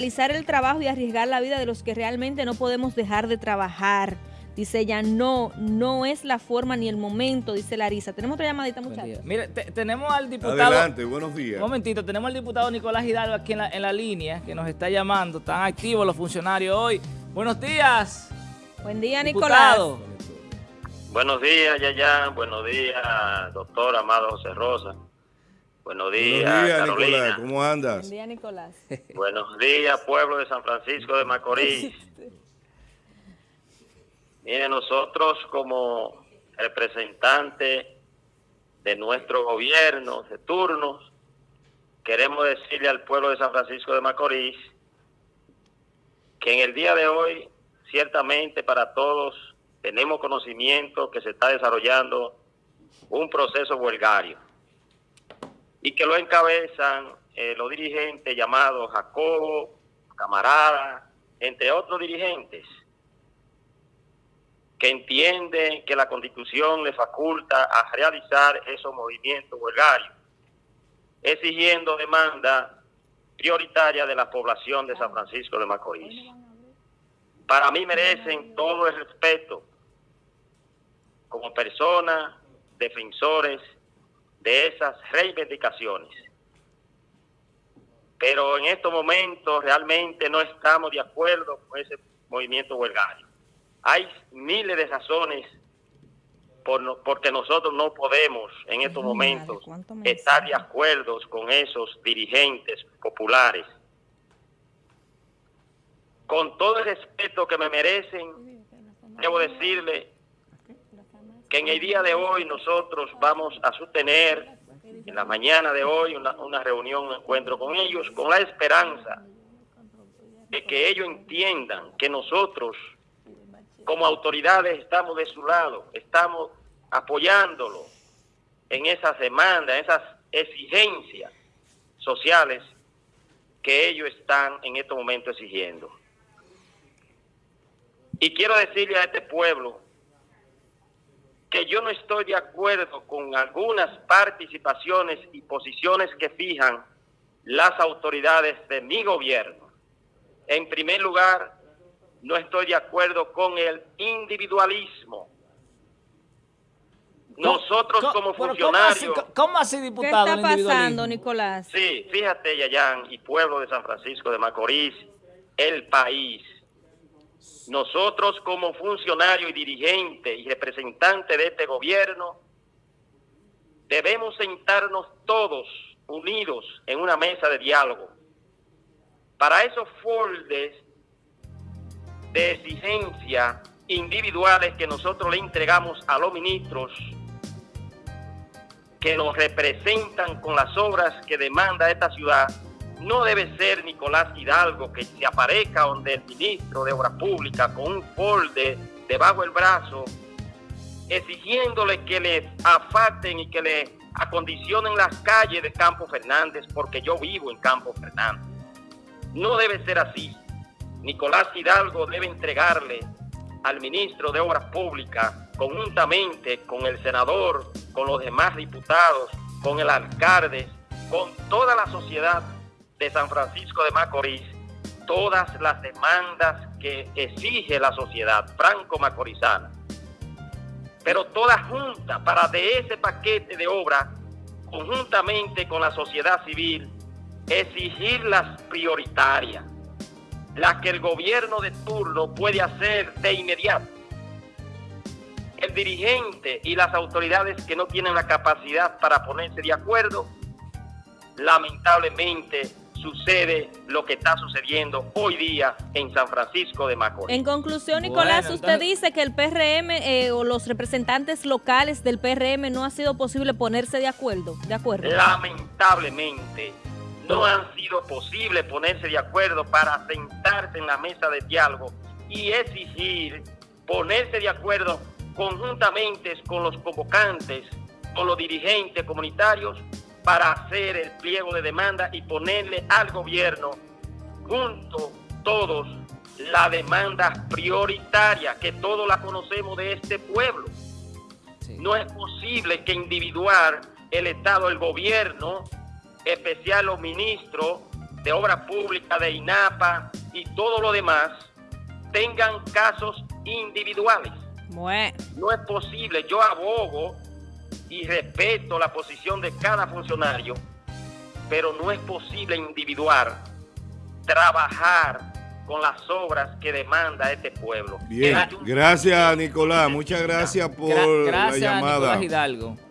realizar el trabajo y arriesgar la vida de los que realmente no podemos dejar de trabajar. Dice ella, no, no es la forma ni el momento, dice Larisa. Tenemos otra llamadita, muchachos. Mire, tenemos al diputado... Adelante, buenos días. Un momentito, tenemos al diputado Nicolás Hidalgo aquí en la, en la línea, que nos está llamando. Están activos los funcionarios hoy. Buenos días. Buen día, Nicolás. Buenos días, Yayan. Buenos días, doctor Amado José Rosa. Buenos días, Buenos días Carolina. Nicolás. ¿Cómo andas? Buen día, Nicolás. Buenos días, pueblo de San Francisco de Macorís. Mire, nosotros como representantes de nuestro gobierno de turnos, queremos decirle al pueblo de San Francisco de Macorís que en el día de hoy, ciertamente para todos, tenemos conocimiento que se está desarrollando un proceso huelgario y que lo encabezan eh, los dirigentes llamados Jacobo, Camarada, entre otros dirigentes, que entienden que la Constitución le faculta a realizar esos movimientos huelgarios, exigiendo demanda prioritaria de la población de San Francisco de Macorís. Para mí merecen todo el respeto como personas defensores de esas reivindicaciones. Pero en estos momentos realmente no estamos de acuerdo con ese movimiento huelgario. Hay miles de razones por porque nosotros no podemos en estos momentos estar de acuerdo con esos dirigentes populares. Con todo el respeto que me merecen, debo decirle que en el día de hoy nosotros vamos a sostener en la mañana de hoy una, reunión, un encuentro con ellos, con la esperanza de que ellos entiendan que nosotros como autoridades estamos de su lado, estamos apoyándolo en esas demandas, en esas exigencias sociales que ellos están en este momento exigiendo. Y quiero decirle a este pueblo que yo no estoy de acuerdo con algunas participaciones y posiciones que fijan las autoridades de mi gobierno. En primer lugar, no estoy de acuerdo con el individualismo. Nosotros como funcionarios... ¿cómo así, diputado? ¿Qué está pasando, Nicolás? Sí, fíjate, Yayán, y pueblo de San Francisco de Macorís, el país nosotros como funcionarios y dirigentes y representantes de este gobierno debemos sentarnos todos unidos en una mesa de diálogo. Para esos foldes de exigencia individuales que nosotros le entregamos a los ministros que nos representan con las obras que demanda esta ciudad, no debe ser Nicolás Hidalgo que se aparezca donde el ministro de Obras Públicas con un folde debajo del brazo, exigiéndole que le afaten y que le acondicionen las calles de Campo Fernández, porque yo vivo en Campo Fernández. No debe ser así. Nicolás Hidalgo debe entregarle al ministro de Obras Públicas, conjuntamente con el senador, con los demás diputados, con el alcalde, con toda la sociedad de San Francisco de Macorís todas las demandas que exige la sociedad franco-macorizana, pero todas juntas para de ese paquete de obras, conjuntamente con la sociedad civil, exigir las prioritarias, las que el gobierno de turno puede hacer de inmediato. El dirigente y las autoridades que no tienen la capacidad para ponerse de acuerdo, lamentablemente sucede lo que está sucediendo hoy día en San Francisco de Macorís. En conclusión, Nicolás, usted dice que el PRM eh, o los representantes locales del PRM no ha sido posible ponerse de acuerdo, de acuerdo. Lamentablemente, no han sido posible ponerse de acuerdo para sentarse en la mesa de diálogo y exigir ponerse de acuerdo conjuntamente con los convocantes, con los dirigentes comunitarios para hacer el pliego de demanda y ponerle al gobierno junto todos la demanda prioritaria, que todos la conocemos de este pueblo. No es posible que individuar el Estado, el gobierno, especial los ministros, de obra pública, de INAPA y todo lo demás tengan casos individuales. Bueno. No es posible, yo abogo y respeto la posición de cada funcionario, pero no es posible individuar, trabajar con las obras que demanda este pueblo. Bien, gracias Nicolás, muchas gracias por gracias, la llamada. Nicolás Hidalgo.